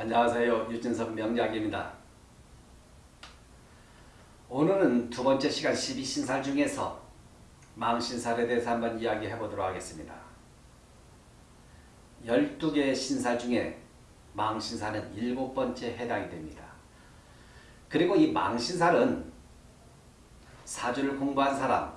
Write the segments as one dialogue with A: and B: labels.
A: 안녕하세요. 유진석 명작입니다. 오늘은 두 번째 시간 12신살 중에서 망신살에 대해서 한번 이야기해 보도록 하겠습니다. 12개의 신살 중에 망신살은 일곱 번째 해당이 됩니다. 그리고 이 망신살은 사주를 공부한 사람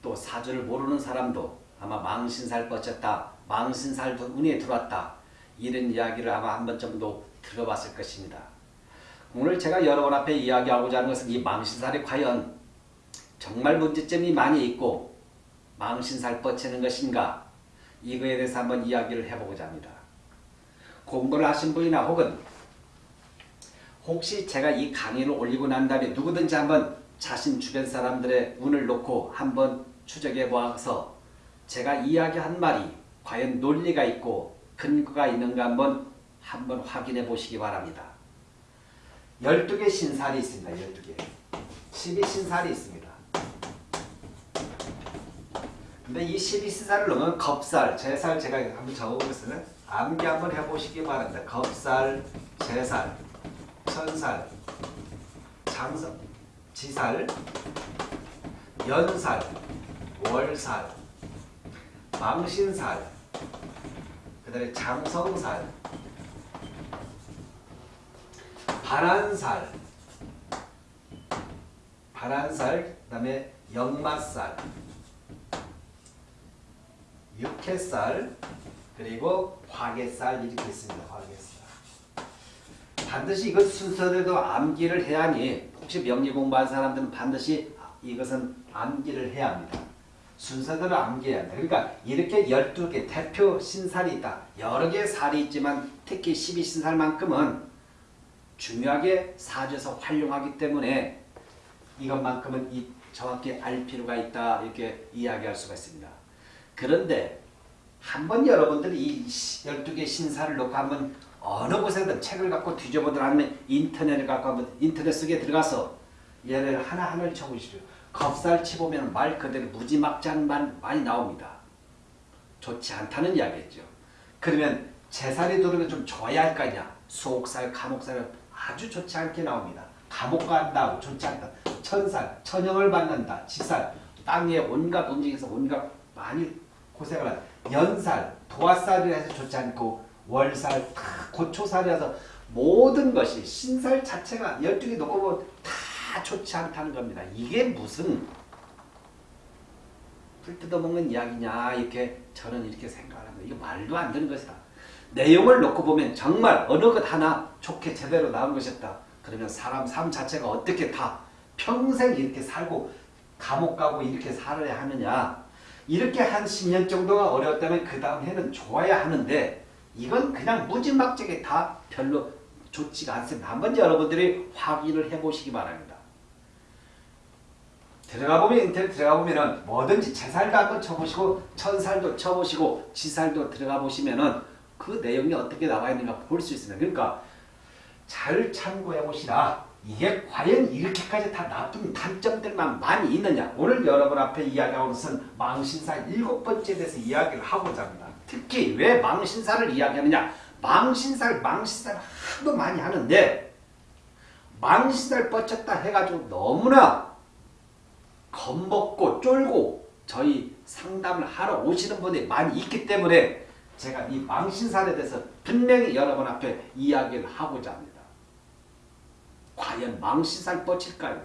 A: 또 사주를 모르는 사람도 아마 망신살 뻗쳤다 망신살도 운에 들어왔다 이런 이야기를 아마 한 번 정도 들어봤을 것입니다. 오늘 제가 여러분 앞에 이야기하고자 하는 것은 이 망신살이 과연 정말 문제점이 많이 있고 망신살 뻗치는 것인가 이거에 대해서 한번 이야기를 해보고자 합니다. 공부를 하신 분이나 혹은 혹시 제가 이 강의를 올리고 난 다음에 누구든지 한번 자신 주변 사람들의 운을 놓고 한번 추적해 보아서 제가 이야기한 말이 과연 논리가 있고 근거가 있는가 한번 한번 확인해 보시기 바랍니다. 12개 신살이 있습니다. 12개. 12신살이 있습니다. 근데 이 12신살을 넣으면 겁살, 제살 제가 한번 적어보겠습니다. 암기 한번 해보시기 바랍니다. 겁살, 제살, 천살, 장성, 지살, 연살, 월살, 망신살, 그 다음에 장성살, 발한살, 발한살, 그 다음에 역마살, 육회살, 그리고 화개살 이렇게 있습니다. 화개살. 반드시 이것 순서대로 암기를 해야 하니 혹시 명리 공부한 사람들은 반드시 이것은 암기를 해야 합니다. 순서대로 암기해야 합니다. 그러니까 이렇게 12개 대표 신살이 있다. 여러 개의 살이 있지만 특히 12신살만큼은 중요하게 사주에서 활용하기 때문에 이것만큼은 이 정확히 알 필요가 있다 이렇게 이야기할 수가 있습니다. 그런데 한번 여러분들이 이 12개 신사를 놓고 한번 어느 곳에든 책을 갖고 뒤져보든 아니면 인터넷을 갖고 한번 인터넷 속에 들어가서 얘를 하나하나를 적으시죠. 겁살 치보면 말 그대로 무지막지한 말 많이 나옵니다. 좋지 않다는 이야기겠죠. 그러면 제살이 들어오면 좀 좋아야 할 거 아니야. 수옥살, 감옥살은 아주 좋지 않게 나옵니다. 감옥 간다고 좋지 않다. 천살, 천형을 받는다. 지살, 땅에 온갖 움직여서 온갖 많이 고생을 한다. 연살, 도화살이라 해서 좋지 않고 월살, 고초살이라서 모든 것이 신살 자체가 12개 놓고 보면 다 좋지 않다는 겁니다. 이게 무슨 풀 뜯어먹는 이야기냐 이렇게 저는 이렇게 생각을 합니다. 이거 말도 안 되는 것이다. 내용을 놓고 보면 정말 어느 것 하나 좋게 제대로 나온 것이었다. 그러면 사람 삶 자체가 어떻게 다 평생 이렇게 살고 감옥 가고 이렇게 살아야 하느냐 이렇게 한 10년 정도가 어려웠다면 그 다음 해는 좋아야 하는데 이건 그냥 무지막지하게 다 별로 좋지가 않습니다. 한번 여러분들이 확인을 해보시기 바랍니다. 들어가 보면 인터넷 들어가 보면은 뭐든지 제살도 한번 쳐보시고 천살도 쳐보시고 지살도 들어가 보시면 은 그 내용이 어떻게 나와 있는가 볼 수 있습니다. 그러니까 잘 참고해 보시라. 이게 과연 이렇게까지 다 나쁜 단점들만 많이 있느냐. 오늘 여러분 앞에 이야기하는 것은 망신사 일곱 번째에 대해서 이야기를 하고자 합니다. 특히 왜 망신사를 이야기하느냐. 망신살, 망신살 하도 많이 하는데 망신살 뻗쳤다 해가지고 너무나 겁먹고 쫄고 저희 상담을 하러 오시는 분이 많이 있기 때문에 제가 이 망신살에 대해서 분명히 여러분 앞에 이야기를 하고자 합니다. 과연 망신살 뻗칠까요?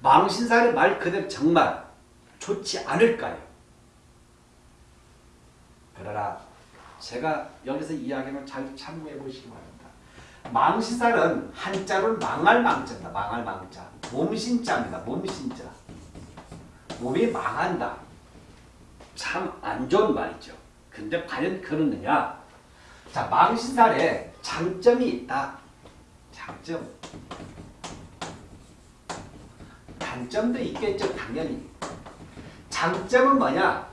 A: 망신살의 말 그대로 정말 좋지 않을까요? 그러나 제가 여기서 이야기를 잘 참고해 보시기 바랍니다. 망신살은 한자로 망할 망자입니다. 망할 망자. 몸신자입니다. 몸신자. 몸이 망한다. 참 안 좋은 말이죠. 근데 과연 그러느냐? 자, 망신살에 장점이 있다. 장점. 단점도 있겠죠. 당연히. 장점은 뭐냐?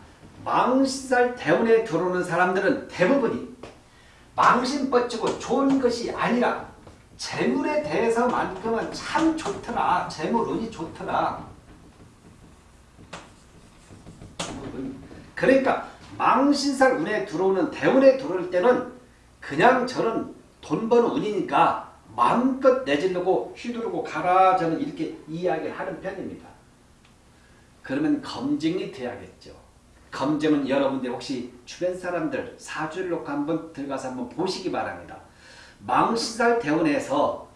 A: 망신살 대운에 들어오는 사람들은 대부분이 망신 뻗치고 좋은 것이 아니라 재물에 대해서만큼은 참 좋더라. 재물 운이 좋더라. 그러니까 망신살 운에 들어오는 대운에 들어올 때는 그냥 저는 돈 버는 운이니까 마음껏 내지르고 휘두르고 가라 저는 이렇게 이야기를 하는 편입니다. 그러면 검증이 돼야겠죠. 검증은 여러분들 혹시 주변 사람들 사주를 놓고 한번 들어가서 한번 보시기 바랍니다. 망신살 대운에서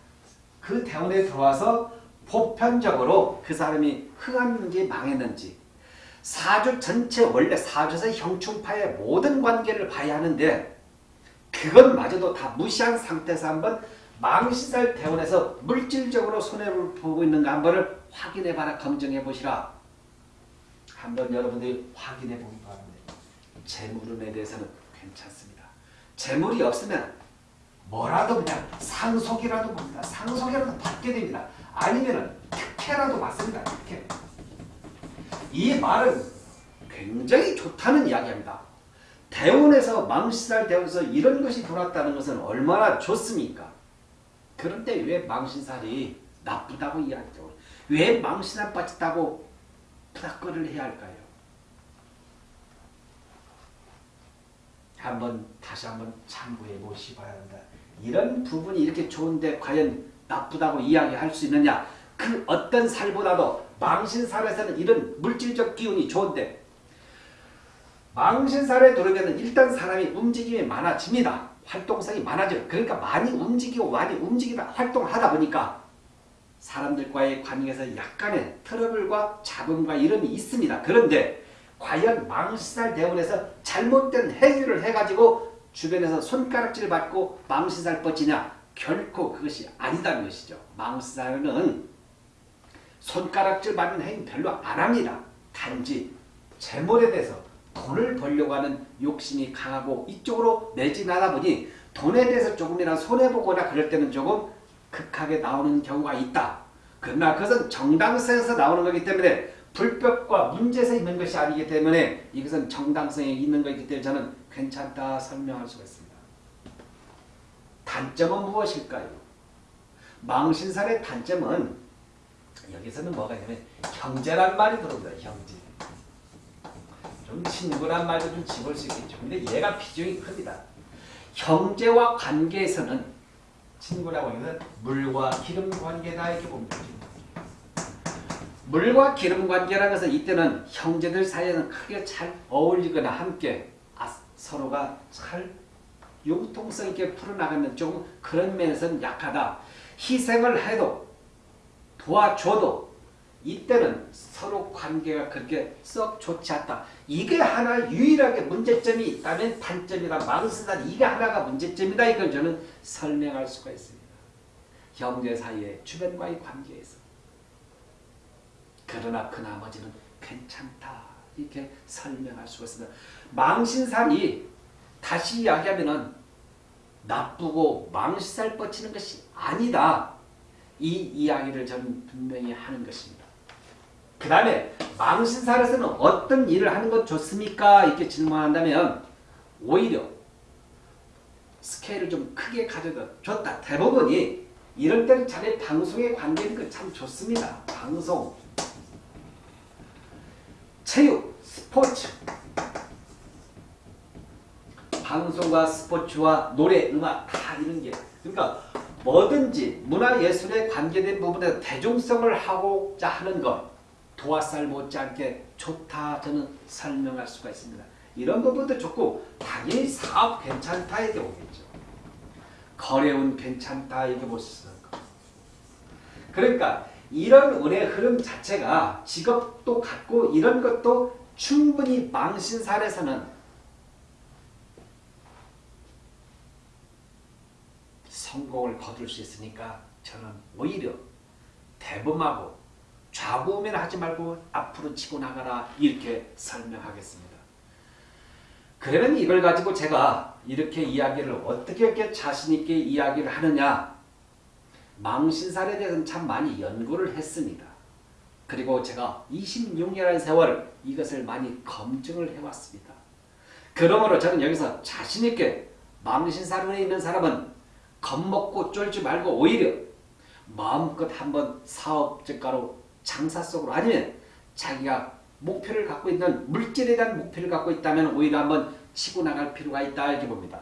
A: 그 대운에 들어와서 보편적으로 그 사람이 흥했는지 망했는지 사주 전체 원래 사주에서 형충파의 모든 관계를 봐야 하는데 그것마저도 다 무시한 상태에서 한번 망신살 대원에서 물질적으로 손해를 보고 있는가 한번을 확인해 봐라 검증해 보시라. 한번 여러분들이 확인해 보기 바랍니다. 재물운에 대해서는 괜찮습니다. 재물이 없으면 뭐라도 그냥 상속이라도 봅니다. 상속이라도 받게 됩니다. 아니면은 특혜라도 받습니다. 특혜 이 말은 굉장히 좋다는 이야기입니다. 대원에서 망신살 대원에서 이런 것이 돌았다는 것은 얼마나 좋습니까? 그런데 왜 망신살이 나쁘다고 이야기죠? 왜 망신살 빠졌다고 부닥거리를 해야 할까요? 한번 다시 한번 참고해 보시 바야 한다. 이런 부분이 이렇게 좋은데 과연 나쁘다고 이야기할 수 있느냐? 그 어떤 살보다도 망신살에서는 이런 물질적 기운이 좋은데 망신살에 들어오면 일단 사람이 움직임이 많아집니다. 활동성이 많아져요. 그러니까 많이 움직이고 많이 움직이다 활동하다 보니까 사람들과의 관계에서 약간의 트러블과 잡음과 이름이 있습니다. 그런데 과연 망신살 대원에서 잘못된 행위를 해가지고 주변에서 손가락질 받고 망신살 뻗치냐? 결코 그것이 아니다는 것이죠. 망신살은 손가락질 받는 행위 별로 안 합니다. 단지 재물에 대해서 돈을 벌려고 하는 욕심이 강하고 이쪽으로 매진하다 보니 돈에 대해서 조금이나 손해보거나 그럴 때는 조금 극하게 나오는 경우가 있다. 그러나 그것은 정당성에서 나오는 거기 때문에 불법과 문제에서 있는 것이 아니기 때문에 이것은 정당성이 있는 것이기 때문에 저는 괜찮다 설명할 수가 있습니다. 단점은 무엇일까요? 망신살의 단점은 여기서는 뭐가 있냐면 형제란 말이 들어옵니다. 형제. 좀 친구란 말도 좀 집을 수 있겠죠. 근데 얘가 비중이 큽니다. 형제와 관계에서는 친구라고 하면 물과 기름 관계다 이렇게 보면 되죠. 물과 기름 관계라는 것은 이때는 형제들 사이에는 크게 잘 어울리거나 함께 아, 서로가 잘 융통성 있게 풀어나가면 조금 그런 면에서는 약하다. 희생을 해도 도와줘도 이때는 서로 관계가 그렇게 썩 좋지 않다. 이게 하나 유일하게 문제점이 있다면 단점이다. 망신다. 이게 하나가 문제점이다. 이걸 저는 설명할 수가 있습니다. 형제 사이의 주변과의 관계에서. 그러나 그 나머지는 괜찮다. 이렇게 설명할 수가 있습니다. 망신살이 다시 이야기하면 나쁘고 망신살 뻗치는 것이 아니다. 이 이야기를 저는 분명히 하는 것입니다. 그 다음에 망신살에서는 어떤 일을 하는 것 좋습니까? 이렇게 질문한다면 오히려 스케일을 좀 크게 가져다 줬다. 대부분이 이럴 때는 자네 방송에 관계있는 참 좋습니다. 방송, 체육, 스포츠 방송과 스포츠와 노래, 음악 다 이런 게 그러니까 뭐든지 문화예술에 관계된 부분에서 대중성을 하고자 하는 것 도화살 못지않게 좋다 저는 설명할 수가 있습니다. 이런 부분도 좋고 당연히 사업 괜찮다 이게 오겠죠. 거래운 괜찮다 이게 볼수 있는 거. 그러니까 이런 운의 흐름 자체가 직업도 갖고 이런 것도 충분히 망신살에서는 성공을 거둘 수 있으니까 저는 오히려 대범하고 좌우면 하지 말고 앞으로 치고 나가라 이렇게 설명하겠습니다. 그러면 이걸 가지고 제가 이렇게 이야기를 어떻게 이렇게 자신있게 이야기를 하느냐 망신살에 대해서는 참 많이 연구를 했습니다. 그리고 제가 26년의 세월 이것을 많이 검증을 해왔습니다. 그러므로 저는 여기서 자신있게 망신살에 있는 사람은 겁먹고 쫄지 말고 오히려 마음껏 한번 사업적가로 장사 속으로 아니면 자기가 목표를 갖고 있는 물질에 대한 목표를 갖고 있다면 오히려 한번 치고 나갈 필요가 있다 이렇게 봅니다.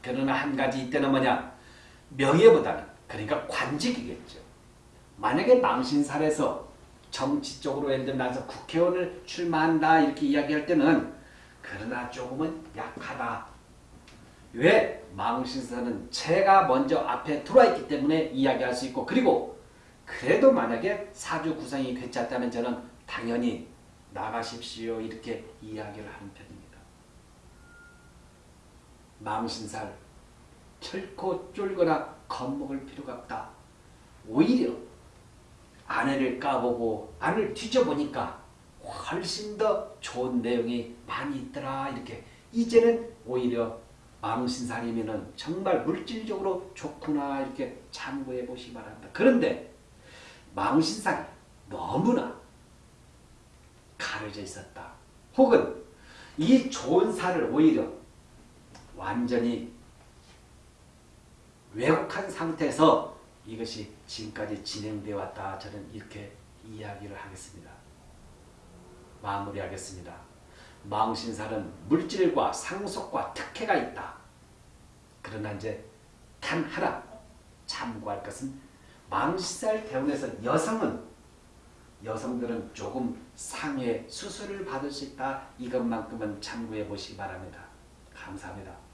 A: 그러나 한 가지 이때는 뭐냐 명예보다는 그러니까 관직이겠죠. 만약에 망신살에서 정치 쪽으로 예를 들면 나서 국회의원을 출마한다 이렇게 이야기할 때는 그러나 조금은 약하다. 왜? 망신살은 체가 먼저 앞에 들어와 있기 때문에 이야기할 수 있고 그리고 그래도 만약에 사주 구성이 괜찮다면 저는 당연히 나가십시오 이렇게 이야기를 하는 편입니다. 망신살 결코 쫄거나 겁먹을 필요가 없다. 오히려 아내를 까보고 아내를 뒤져보니까 훨씬 더 좋은 내용이 많이 있더라 이렇게 이제는 오히려 망신살이면은 정말 물질적으로 좋구나 이렇게 참고해 보시기 바랍니다. 그런데 망신살이 너무나 가려져 있었다. 혹은 이 좋은 살을 오히려 완전히 왜곡한 상태에서 이것이 지금까지 진행되어 왔다. 저는 이렇게 이야기를 하겠습니다. 마무리하겠습니다. 망신살은 물질과 상속과 특혜가 있다. 그러나 이제 단 하나 참고할 것은 망신살 대원에서 여성은 여성들은 조금 상해 수술을 받을 수 있다. 이것만큼은 참고해 보시기 바랍니다. 감사합니다.